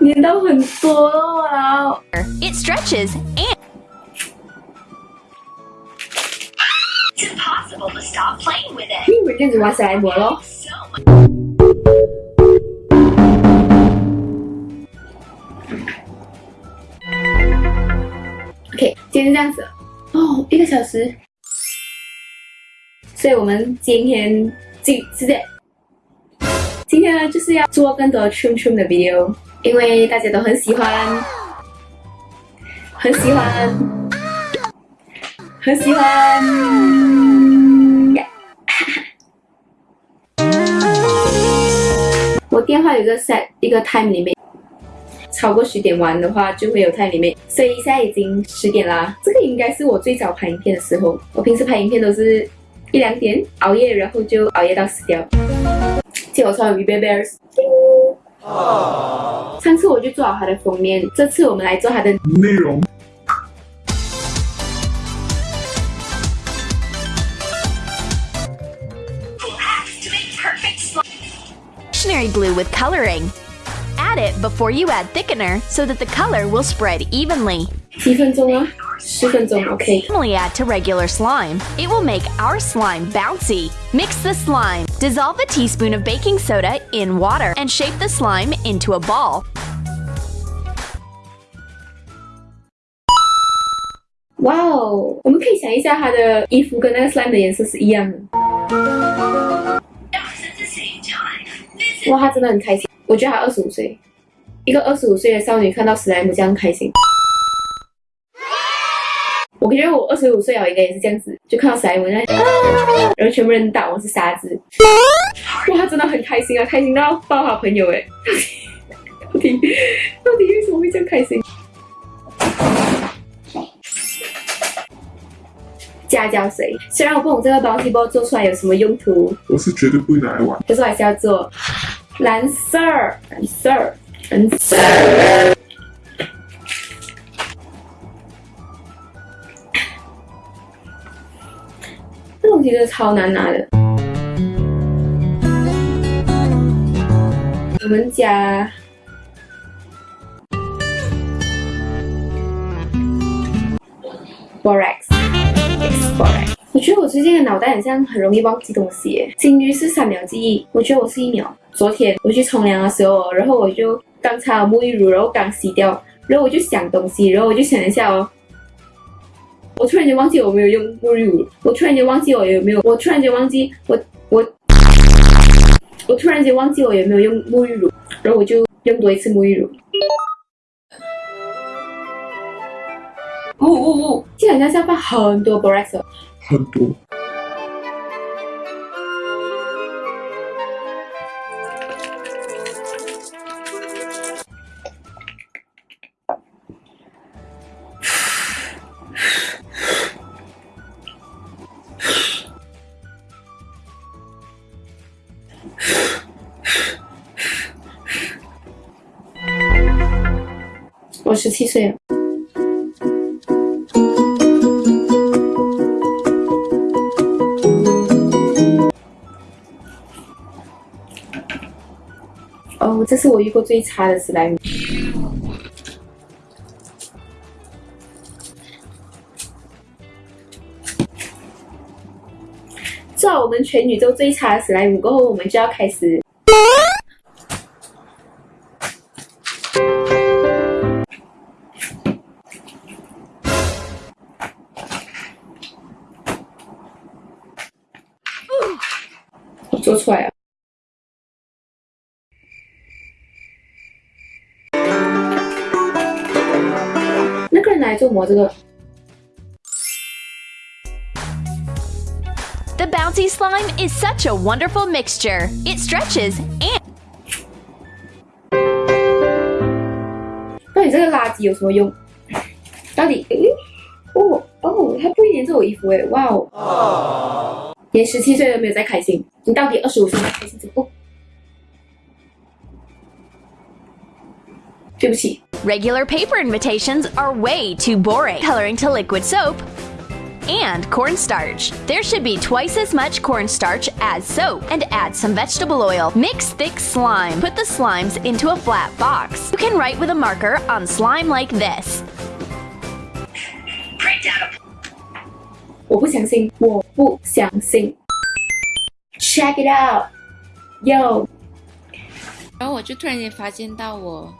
粘到很多了。It stretches and It's impossible to stop playing with it. 你以为这样子玩史莱姆咯？So much. OK，今天是这样子哦，一个小时，所以我们今天今是这样，今天呢就是要做更多 trim trim 的 video，因为大家都很喜欢，很喜欢，很喜欢。我电话有个 set 一个 time 里面。超过十点玩的话，就会有 time limit。所以现在已经十点啦，这个应该是我最早拍影片的时候。我平时拍影片都是一两点熬夜，然后就熬夜到死掉。借我穿 V Bears。上次我就做好它的封面，这次我们来做它的内容。 Relax to make perfect slime. stationary glue with coloring. Add it before you add thickener so that the color will spread evenly. 几分钟啊，十分钟，OK。 Normally add to regular slime. It will make our slime bouncy. Mix the slime. Dissolve a teaspoon of baking soda in water and shape the slime into a ball. 哇哦，我们可以想一下，它的衣服跟那个 slime 的颜色是一样的。 Else at the same time. Visit 哇，他真的很开心。我觉得他二十五岁，一个二十五岁的少女看到史莱姆这样开心。 我觉得我二十五岁我，应该也是这样子，就看到史莱姆在啊，然后全部人打我是傻子。哇，他真的很开心啊，开心到抱好朋友哎。到底到底为什么会这样开心？加胶水，虽然我不懂这个 bouncy ball 做出来有什么用途，我是绝对不会拿来玩。可是我还是要做蓝色儿，蓝色儿，蓝色。这东西真的超难拿的。我们家 borax borax。我觉得我最近的脑袋好像很容易忘记东西耶。金鱼是三秒记忆，我觉得我是一秒。昨天我去冲凉的时候，然后我就刚擦了沐浴乳，然后刚洗掉，然后我就想东西，然后我就想一下哦，我突然间忘记我没有用沐浴乳，我突然间忘记我有没有，我突然间忘记我我我突然间忘记我有没有用沐浴乳，然后我就用多一次沐浴乳。哦哦哦！就好像下巴很多 borax 的很多。我十七岁了。哦，这是我遇过最差的史莱姆。到我们全宇宙最差的史莱姆过后，我们就要开始我做出来了。那个人来做么？这个 The bouncy slime is such a wonderful mixture. It stretches and 到底这个垃圾有什么用？到底？诶哦哦，他不会粘着我衣服诶，哇哦！连十七岁都没有在开心，你到底二十五岁才开心？哦，对不起， regular paper invitations are way too boring. Coloring to liquid soap. and cornstarch. There should be twice as much cornstarch as soap and add some vegetable oil. Mix thick slime. Put the slimes into a flat box. You can write with a marker on slime like this. Print out a 我不相信，我不相信。Check it out, yo！然后我就突然间发现到我，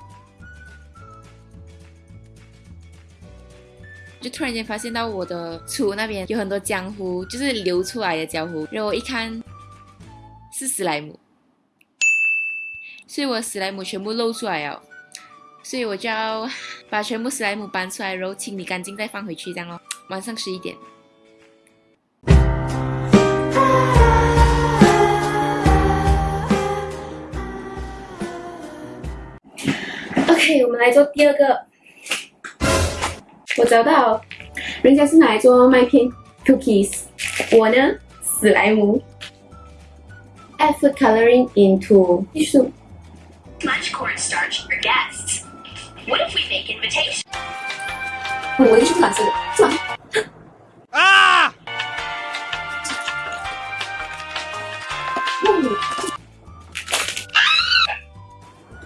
就突然间发现到我的厨那边有很多浆糊，就是流出来的浆糊。然后我一看是史莱姆，所以我史莱姆全部露出来了，所以我就要把全部史莱姆搬出来，然后清理干净再放回去，这样咯。晚上十一点。OK，我们来做第二个。我找到，人家是拿来做麦片 cookies，我呢史莱姆。Add food coloring into 艺术。 much cornstarch for guests. What if we make invitation? 我的艺术是蓝色的，是吗？啊！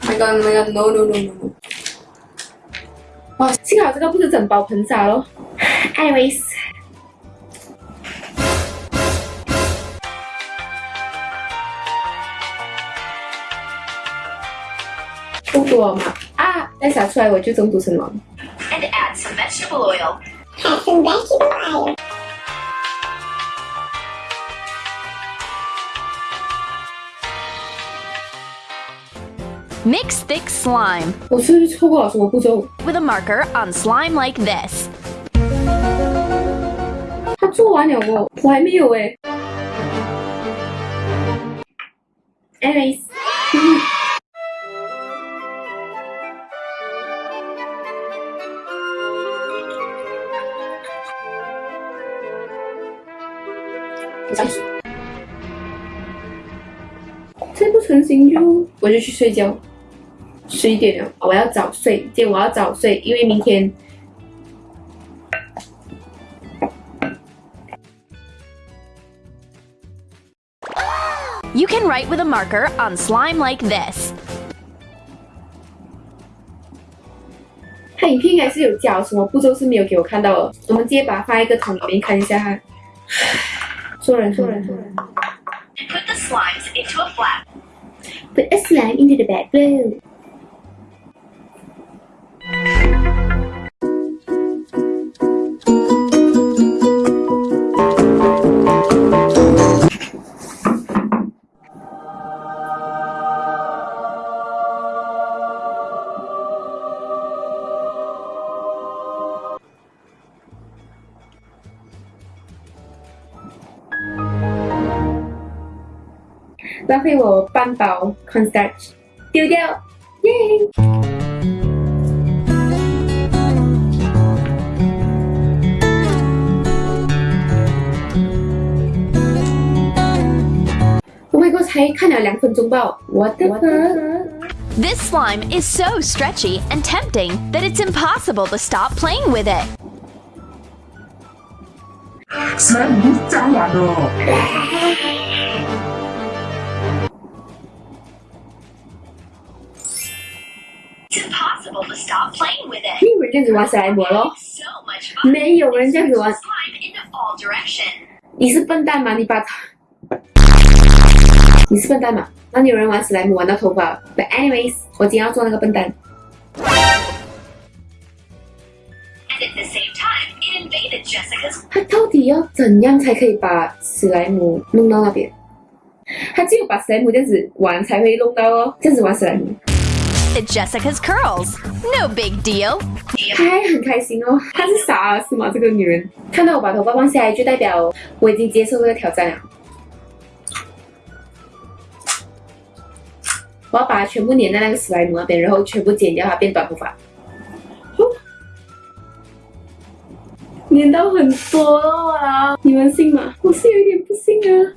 My God, my God, no, no, no, no, 幸好这个不是整包喷洒咯。Anyways，不多嘛啊！再洒出来我就中毒身亡。And add some vegetable oil. Thick slime 我是不是错过了什么步骤？with a marker on slime like this. 他做完了哦，我还没有哎。Anyways，上水。再不成型就我就去睡觉。十一点了，我要早睡，今天我要早睡，因为明天 You can write with a marker on slime like this. 他影片应该是有教什么步骤是没有给我看到的，我们直接把它放一个桶里面看一下哈。做人做人做人 put the slimes into a flat. Put a slime into the bag glue. "浪费我半包 cornstarch，丢掉，耶！Oh my god，才看了两分钟吧，What the fuck？ This slime is so stretchy and tempting that it's impossible to stop playing with it. 没有人这样子玩史莱姆咯，So much fun. 没有人这样子玩.你是笨蛋吗？你把，你是笨蛋吗？哪里有人玩史莱姆玩到头发？But anyways，我今天要做那个笨蛋。他到底要怎样才可以把史莱姆弄到那边？他只有把史莱姆这样子玩才会弄到哦，这样子玩史莱姆，It's Jessica's curls. No big deal. 还很开心哦。他是傻是吗？这个女人看到我把头发放下来，就代表我已经接受这个挑战了。我要把它全部粘在那个史莱姆那边，然后全部剪掉它，变短头发。粘到很多啊！你们信吗？我是有点不信啊。